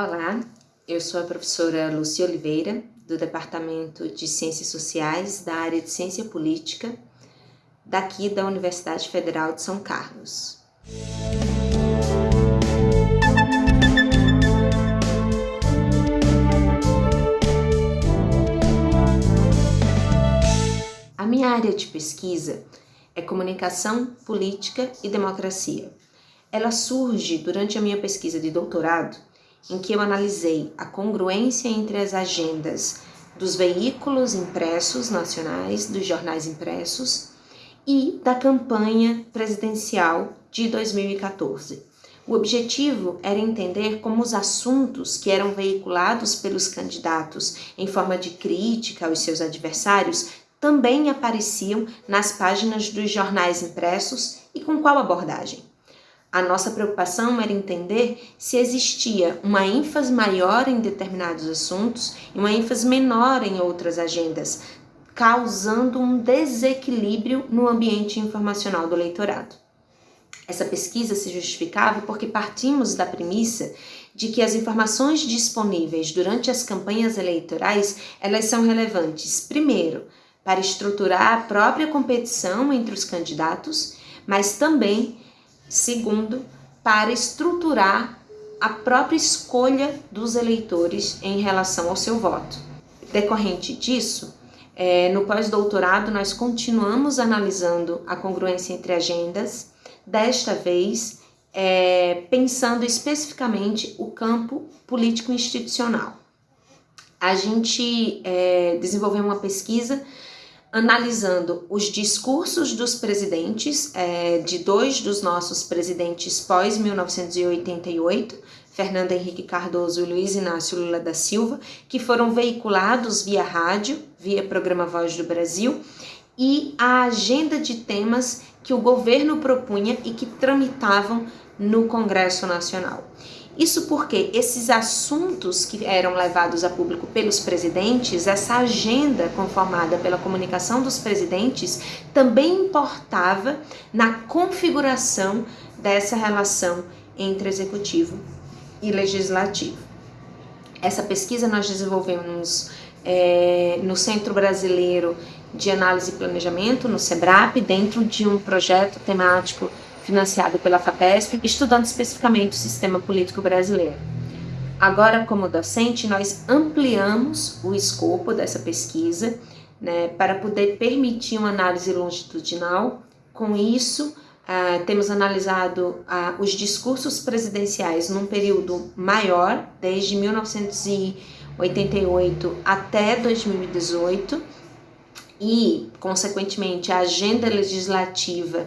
Olá, eu sou a professora Lucia Oliveira, do Departamento de Ciências Sociais, da área de Ciência Política, daqui da Universidade Federal de São Carlos. A minha área de pesquisa é Comunicação, Política e Democracia. Ela surge durante a minha pesquisa de doutorado em que eu analisei a congruência entre as agendas dos veículos impressos nacionais, dos jornais impressos e da campanha presidencial de 2014. O objetivo era entender como os assuntos que eram veiculados pelos candidatos em forma de crítica aos seus adversários também apareciam nas páginas dos jornais impressos e com qual abordagem. A nossa preocupação era entender se existia uma ênfase maior em determinados assuntos e uma ênfase menor em outras agendas, causando um desequilíbrio no ambiente informacional do eleitorado. Essa pesquisa se justificava porque partimos da premissa de que as informações disponíveis durante as campanhas eleitorais, elas são relevantes, primeiro, para estruturar a própria competição entre os candidatos, mas também Segundo, para estruturar a própria escolha dos eleitores em relação ao seu voto. Decorrente disso, é, no pós-doutorado nós continuamos analisando a congruência entre agendas, desta vez é, pensando especificamente o campo político-institucional. A gente é, desenvolveu uma pesquisa analisando os discursos dos presidentes, é, de dois dos nossos presidentes pós-1988, Fernando Henrique Cardoso e Luiz Inácio Lula da Silva, que foram veiculados via rádio, via programa Voz do Brasil, e a agenda de temas que o governo propunha e que tramitavam no Congresso Nacional. Isso porque esses assuntos que eram levados a público pelos presidentes, essa agenda conformada pela comunicação dos presidentes, também importava na configuração dessa relação entre executivo e legislativo. Essa pesquisa nós desenvolvemos é, no Centro Brasileiro de Análise e Planejamento, no SEBRAP, dentro de um projeto temático financiado pela FAPESP, estudando especificamente o sistema político brasileiro. Agora, como docente, nós ampliamos o escopo dessa pesquisa né, para poder permitir uma análise longitudinal. Com isso, uh, temos analisado uh, os discursos presidenciais num período maior, desde 1988 até 2018, e, consequentemente, a agenda legislativa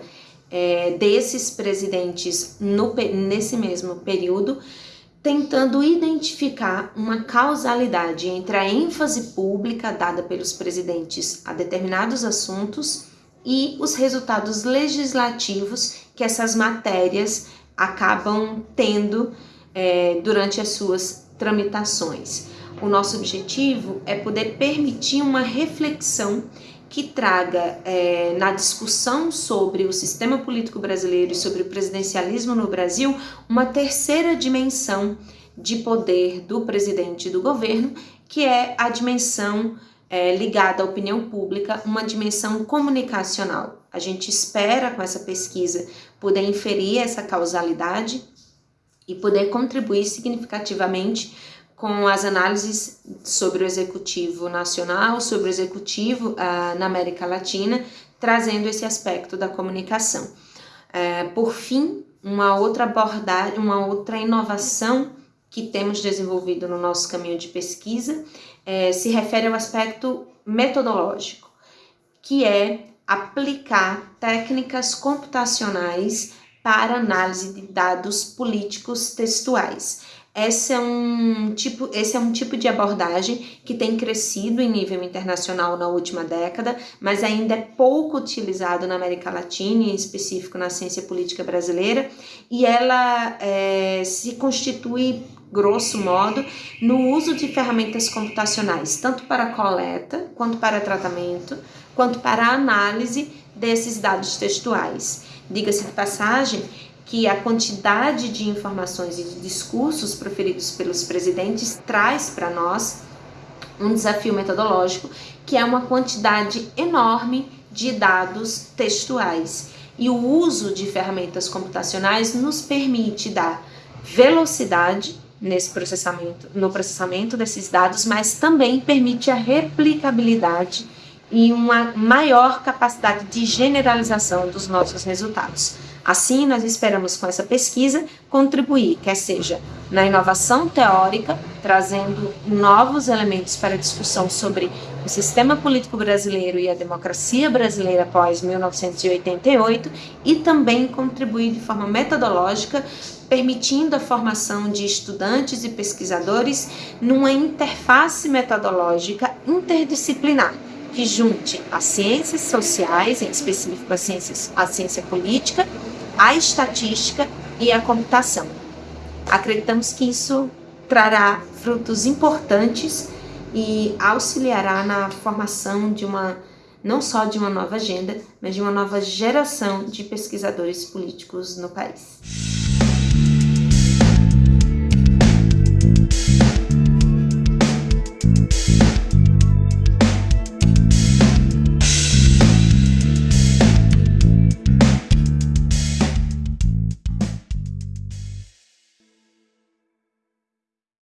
é, desses presidentes no, nesse mesmo período, tentando identificar uma causalidade entre a ênfase pública dada pelos presidentes a determinados assuntos e os resultados legislativos que essas matérias acabam tendo é, durante as suas tramitações. O nosso objetivo é poder permitir uma reflexão que traga é, na discussão sobre o sistema político brasileiro e sobre o presidencialismo no Brasil uma terceira dimensão de poder do presidente e do governo, que é a dimensão é, ligada à opinião pública, uma dimensão comunicacional. A gente espera com essa pesquisa poder inferir essa causalidade e poder contribuir significativamente com as análises sobre o executivo nacional, sobre o executivo uh, na América Latina, trazendo esse aspecto da comunicação. Uh, por fim, uma outra abordagem, uma outra inovação que temos desenvolvido no nosso caminho de pesquisa uh, se refere ao aspecto metodológico, que é aplicar técnicas computacionais para análise de dados políticos textuais. Esse é, um tipo, esse é um tipo de abordagem que tem crescido em nível internacional na última década, mas ainda é pouco utilizado na América Latina, em específico na ciência política brasileira, e ela é, se constitui, grosso modo, no uso de ferramentas computacionais, tanto para coleta, quanto para tratamento, quanto para análise desses dados textuais. Diga-se de passagem que a quantidade de informações e de discursos proferidos pelos presidentes traz para nós um desafio metodológico, que é uma quantidade enorme de dados textuais. E o uso de ferramentas computacionais nos permite dar velocidade nesse processamento, no processamento desses dados, mas também permite a replicabilidade e uma maior capacidade de generalização dos nossos resultados. Assim, nós esperamos com essa pesquisa contribuir, quer seja na inovação teórica, trazendo novos elementos para a discussão sobre o sistema político brasileiro e a democracia brasileira após 1988, e também contribuir de forma metodológica, permitindo a formação de estudantes e pesquisadores numa interface metodológica interdisciplinar que junte as ciências sociais, em específico a ciência política, a estatística e a computação. Acreditamos que isso trará frutos importantes e auxiliará na formação de uma não só de uma nova agenda, mas de uma nova geração de pesquisadores políticos no país.